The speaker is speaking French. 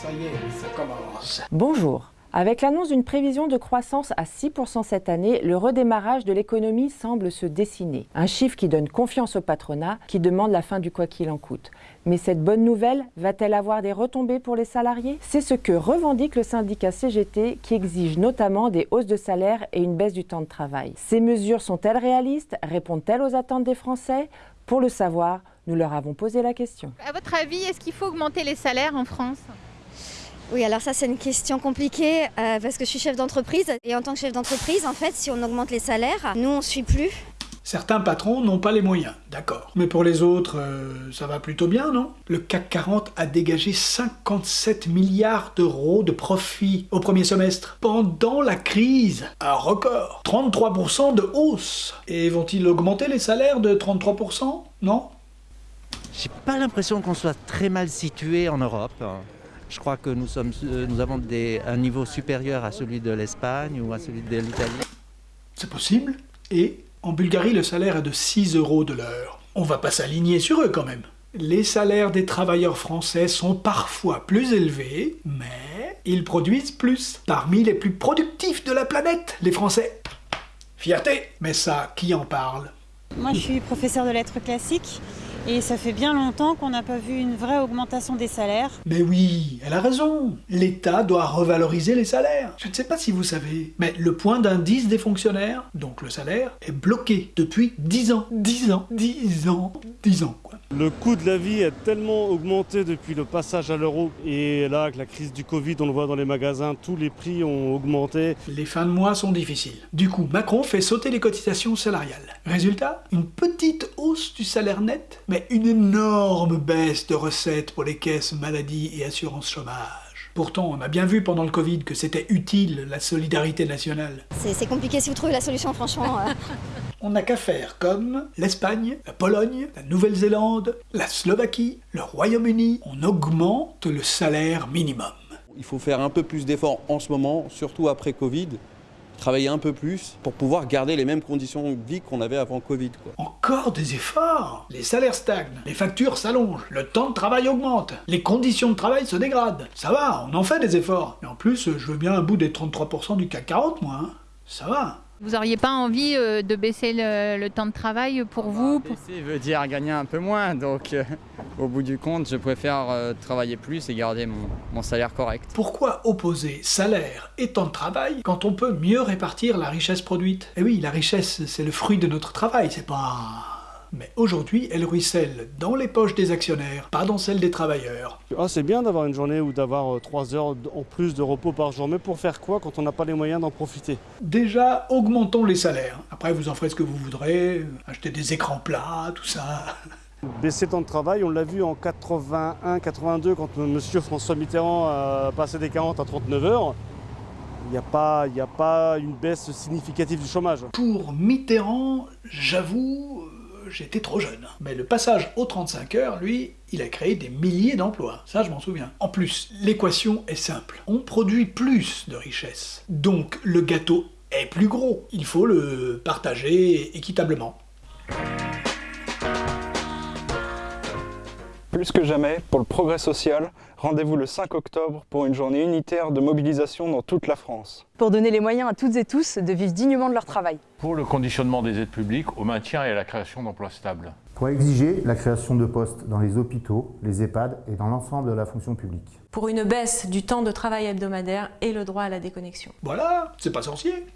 Ça y est, ça commence. Bonjour. Avec l'annonce d'une prévision de croissance à 6% cette année, le redémarrage de l'économie semble se dessiner. Un chiffre qui donne confiance au patronat, qui demande la fin du quoi qu'il en coûte. Mais cette bonne nouvelle va-t-elle avoir des retombées pour les salariés? C'est ce que revendique le syndicat CGT, qui exige notamment des hausses de salaire et une baisse du temps de travail. Ces mesures sont-elles réalistes? Répondent-elles aux attentes des Français? Pour le savoir, nous leur avons posé la question. À votre avis, est-ce qu'il faut augmenter les salaires en France? Oui, alors ça c'est une question compliquée euh, parce que je suis chef d'entreprise et en tant que chef d'entreprise, en fait, si on augmente les salaires, nous on suit plus. Certains patrons n'ont pas les moyens, d'accord. Mais pour les autres, euh, ça va plutôt bien, non? Le CAC 40 a dégagé 57 milliards d'euros de profit au premier semestre, pendant la crise. Un record 33% de hausse Et vont-ils augmenter les salaires de 33% Non? J'ai pas l'impression qu'on soit très mal situé en Europe. Je crois que nous, sommes, euh, nous avons des, un niveau supérieur à celui de l'Espagne ou à celui de l'Italie. C'est possible. Et en Bulgarie, le salaire est de 6 euros de l'heure. On va pas s'aligner sur eux quand même. Les salaires des travailleurs français sont parfois plus élevés, mais ils produisent plus. Parmi les plus productifs de la planète, les Français. Fierté Mais ça, qui en parle? Moi, je suis professeur de lettres classiques et ça fait bien longtemps qu'on n'a pas vu une vraie augmentation des salaires. Mais oui, elle a raison. L'État doit revaloriser les salaires. Je ne sais pas si vous savez, mais le point d'indice des fonctionnaires, donc le salaire, est bloqué depuis 10 ans. 10 ans, 10 ans, 10 ans. Le coût de la vie est tellement augmenté depuis le passage à l'euro et là, avec la crise du Covid, on le voit dans les magasins, tous les prix ont augmenté. Les fins de mois sont difficiles. Du coup, Macron fait sauter les cotisations salariales. Résultat, une petite hausse du salaire net, mais une énorme baisse de recettes pour les caisses maladie et assurance chômage. Pourtant, on a bien vu pendant le Covid que c'était utile, la solidarité nationale. C'est compliqué si vous trouvez la solution, franchement. On n'a qu'à faire comme l'Espagne, la Pologne, la Nouvelle-Zélande, la Slovaquie, le Royaume-Uni. On augmente le salaire minimum. Il faut faire un peu plus d'efforts en ce moment, surtout après Covid, travailler un peu plus pour pouvoir garder les mêmes conditions de vie qu'on avait avant Covid. Quoi. Encore des efforts Les salaires stagnent, les factures s'allongent, le temps de travail augmente, les conditions de travail se dégradent. Ça va, on en fait des efforts. Mais en plus, je veux bien un bout des 33% du CAC 40, moi. hein. Ça va. Vous n'auriez pas envie euh, de baisser le, le temps de travail pour vous pour- Baisser veut dire gagner un peu moins, donc euh, au bout du compte, je préfère euh, travailler plus et garder mon, mon salaire correct. Pourquoi opposer salaire et temps de travail quand on peut mieux répartir la richesse produite? Eh oui, la richesse, c'est le fruit de notre travail, c'est pas... Mais aujourd'hui, elle ruisselle dans les poches des actionnaires, pas dans celles des travailleurs. Ah, c'est bien d'avoir une journée ou d'avoir 3 heures en plus de repos par jour, mais pour faire quoi quand on n'a pas les moyens d'en profiter? Déjà, augmentons les salaires. Après, vous en ferez ce que vous voudrez, acheter des écrans plats, tout ça. Baisser le temps de travail, on l'a vu en 81-82 quand M. François Mitterrand a passé des 40 à 39 heures. Il n'y a, pas- a pas une baisse significative du chômage. Pour Mitterrand, j'avoue, euh, j'étais trop jeune. Mais le passage aux 35 heures, lui, il a créé des milliers d'emplois. Ça, je m'en souviens. En plus, l'équation est simple. On produit plus de richesse. Donc, le gâteau est plus gros. Il faut le partager équitablement. Plus que jamais, pour le progrès social, rendez-vous le 5 octobre pour une journée unitaire de mobilisation dans toute la France. pour donner les moyens à toutes et tous de vivre dignement de leur travail. pour le conditionnement des aides publiques au maintien et à la création d'emplois stables. pour exiger la création de postes dans les hôpitaux, les EHPAD et dans l'ensemble de la fonction publique. Pour une baisse du temps de travail hebdomadaire et le droit à la déconnexion. Voilà, c'est pas sorcier.